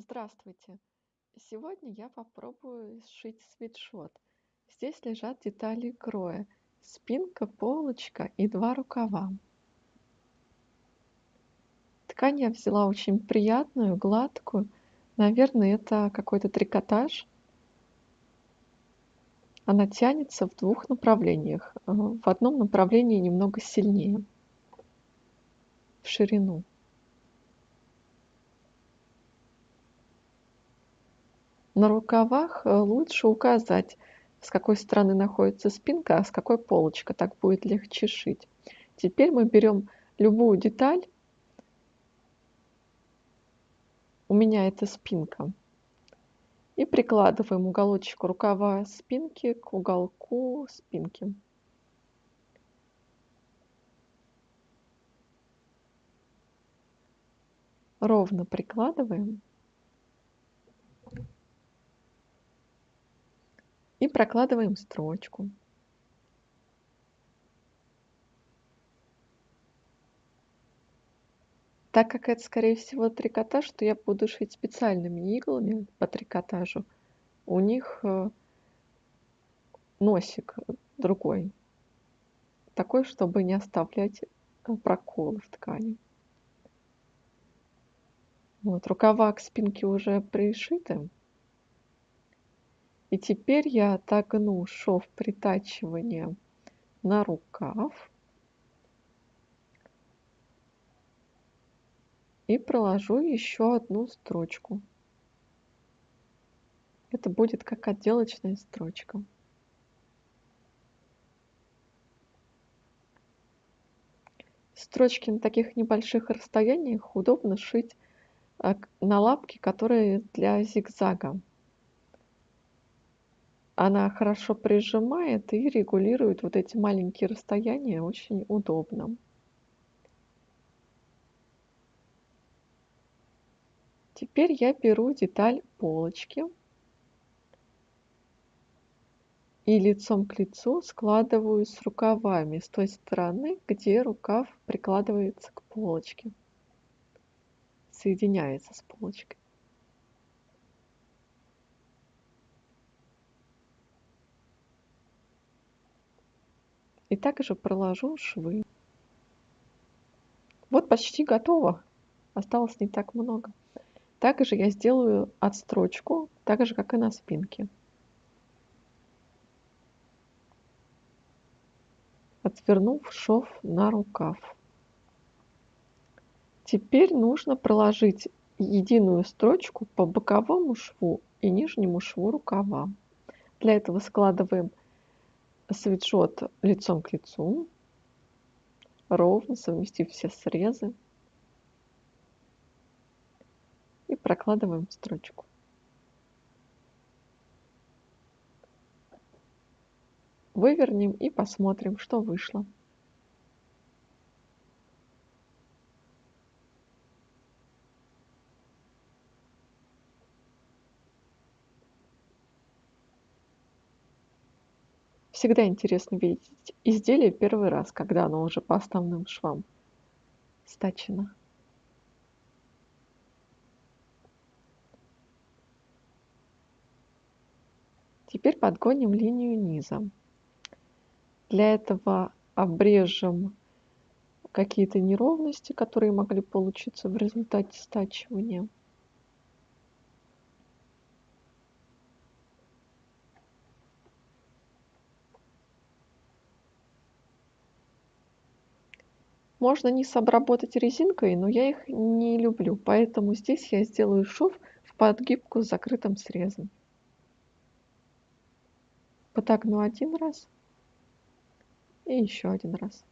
Здравствуйте! Сегодня я попробую сшить свитшот. Здесь лежат детали кроя: спинка, полочка и два рукава. Ткань я взяла очень приятную, гладкую. Наверное, это какой-то трикотаж. Она тянется в двух направлениях. Э, в одном направлении немного сильнее, в ширину. На рукавах э, лучше указать, с какой стороны находится спинка, а с какой полочка. Так будет легче шить. Теперь мы берем любую деталь. У меня это спинка. И прикладываем уголочек рукава спинки к уголку спинки. Ровно прикладываем. Прокладываем строчку. Так как это, скорее всего, трикотаж, то я буду шить специальными иглами по трикотажу. У них э, носик другой, такой, чтобы не оставлять э, проколы в ткани. Вот, рукава к спинке уже пришиты. И теперь я отогну шов притачивания на рукав и проложу еще одну строчку. Это будет как отделочная строчка. Строчки на таких небольших расстояниях удобно шить а, на лапки, которые для зигзага. Она хорошо прижимает и регулирует вот эти маленькие расстояния очень удобно. Теперь я беру деталь полочки и лицом к лицу складываю с рукавами с той стороны, где рукав прикладывается к полочке, соединяется с полочкой. И также проложу швы. Вот почти готово. Осталось не так много. Также я сделаю отстрочку, так же как и на спинке. Отвернув шов на рукав. Теперь нужно проложить единую строчку по боковому шву и нижнему шву рукава. Для этого складываем свитшот лицом к лицу, ровно совместив все срезы. И прокладываем строчку. Вывернем и посмотрим, что вышло. Всегда интересно видеть изделие первый раз, когда оно уже по основным швам стачено. Теперь подгоним линию низа. Для этого обрежем какие-то неровности, которые могли получиться в результате стачивания. Можно низ обработать резинкой, но я их не люблю, поэтому здесь я сделаю шов в подгибку с закрытым срезом. Подогну один раз и еще один раз.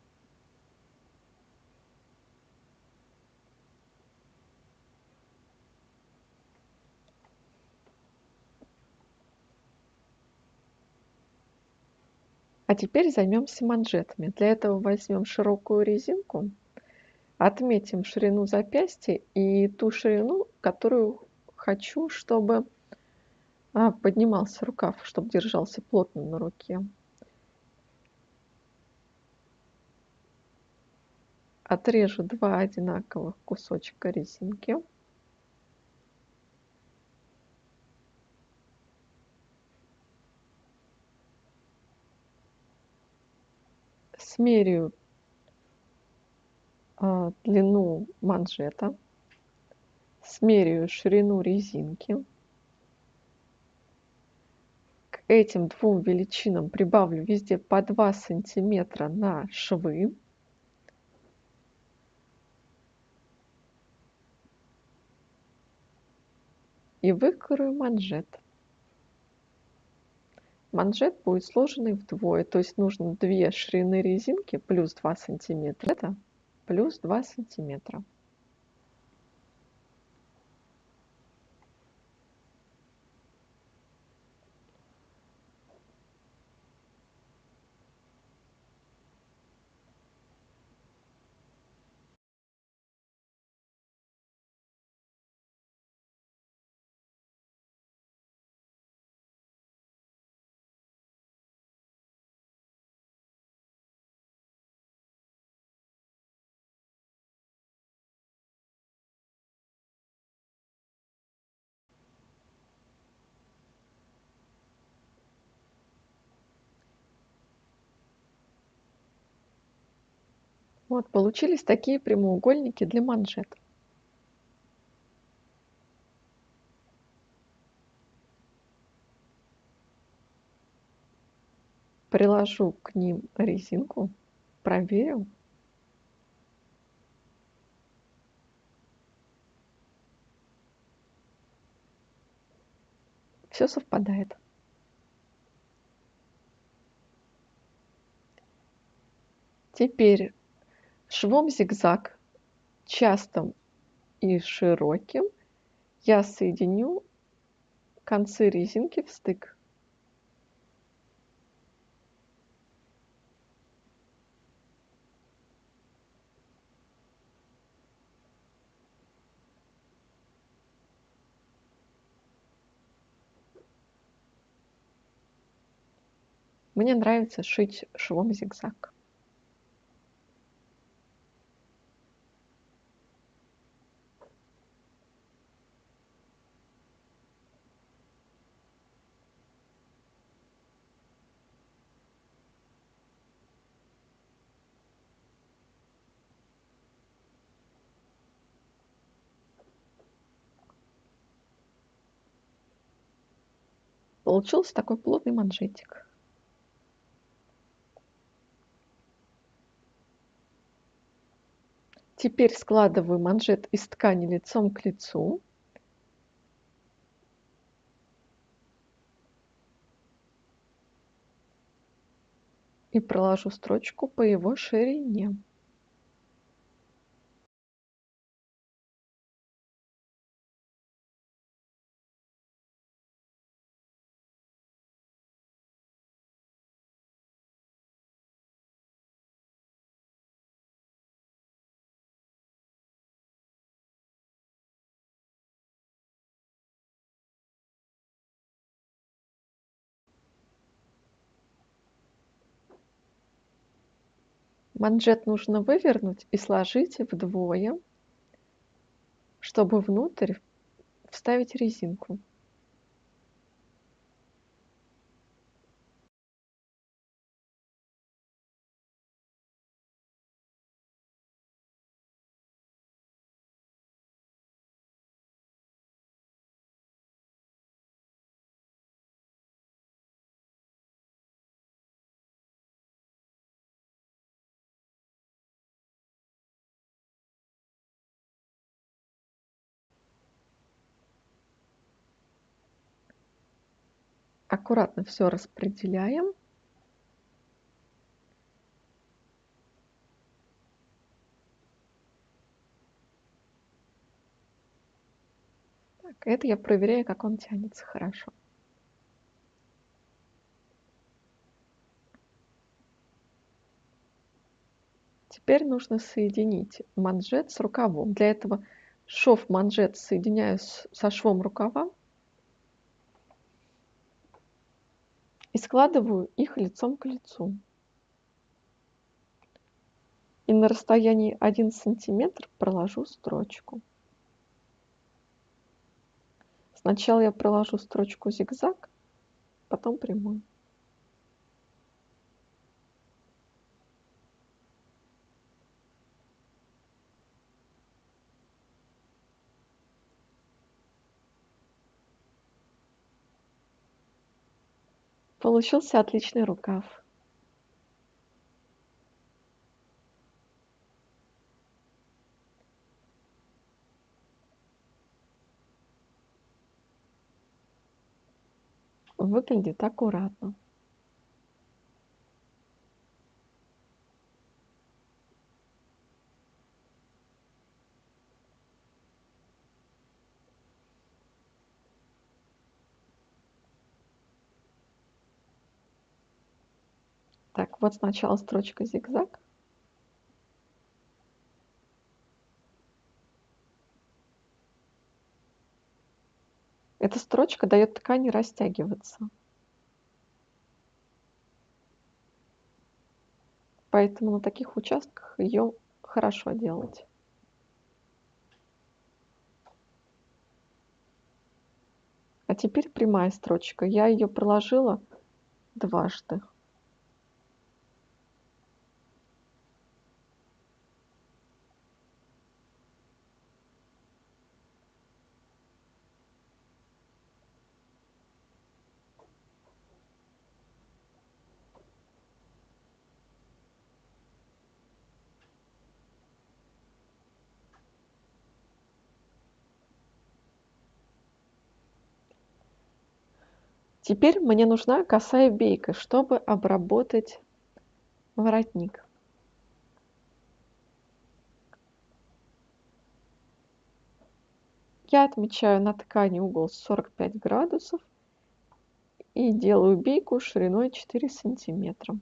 А теперь займемся манжетами. Для этого возьмем широкую резинку, отметим ширину запястья и ту ширину, которую хочу, чтобы а, поднимался рукав, чтобы держался плотно на руке. Отрежу два одинаковых кусочка резинки. Смеряю а, длину манжета, смеряю ширину резинки. К этим двум величинам прибавлю везде по 2 сантиметра на швы. И выкрою манжет. Манжет будет сложенный вдвое, то есть нужно 2 ширины резинки плюс 2 сантиметра. Это плюс 2 сантиметра. Вот получились такие прямоугольники для манжет. Приложу к ним резинку, проверю. Все совпадает. Теперь Швом зигзаг, частым и широким, я соединю концы резинки в стык. Мне нравится шить швом зигзаг. Получился такой плотный манжетик. Теперь складываю манжет из ткани лицом к лицу. И проложу строчку по его ширине. Манжет нужно вывернуть и сложить вдвое, чтобы внутрь вставить резинку. Аккуратно все распределяем. Так, это я проверяю, как он тянется хорошо. Теперь нужно соединить манжет с рукавом. Для этого шов манжет соединяю со швом рукава и складываю их лицом к лицу. И на расстоянии 1 сантиметр проложу строчку. Сначала я проложу строчку зигзаг, потом прямую. Получился отличный рукав. Выглядит аккуратно. Так, вот сначала строчка зигзаг. Эта строчка дает ткани растягиваться. Поэтому на таких участках ее хорошо делать. А теперь прямая строчка. Я ее проложила дважды. Теперь мне нужна косая бейка, чтобы обработать воротник. Я отмечаю на ткани угол 45 градусов и делаю бейку шириной 4 сантиметра.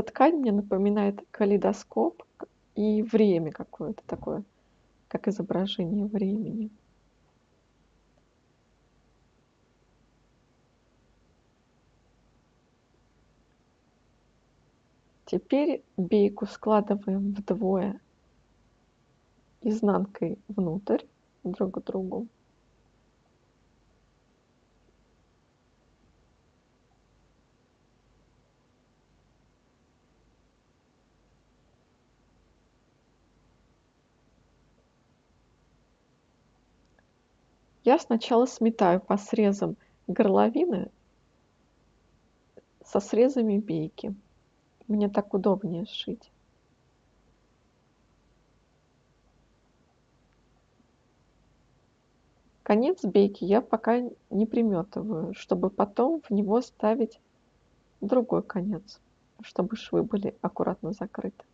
Эта ткань мне напоминает калейдоскоп и время какое-то такое, как изображение времени. Теперь бейку складываем вдвое изнанкой внутрь друг к другу. Я сначала сметаю по срезам горловины со срезами бейки. Мне так удобнее сшить. Конец бейки я пока не приметываю, чтобы потом в него ставить другой конец, чтобы швы были аккуратно закрыты.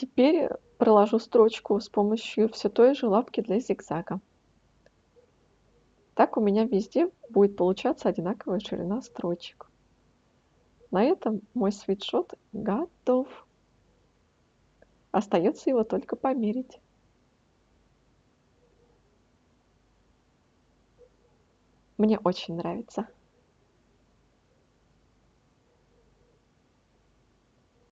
Теперь проложу строчку с помощью все той же лапки для зигзага. Так у меня везде будет получаться одинаковая ширина строчек. На этом мой свитшот готов. Остается его только померить. Мне очень нравится.